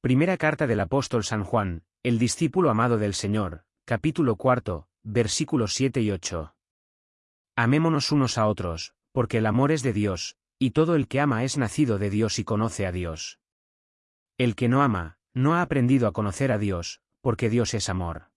Primera carta del apóstol San Juan, el discípulo amado del Señor, capítulo cuarto, versículos 7 y 8. Amémonos unos a otros, porque el amor es de Dios, y todo el que ama es nacido de Dios y conoce a Dios. El que no ama, no ha aprendido a conocer a Dios, porque Dios es amor.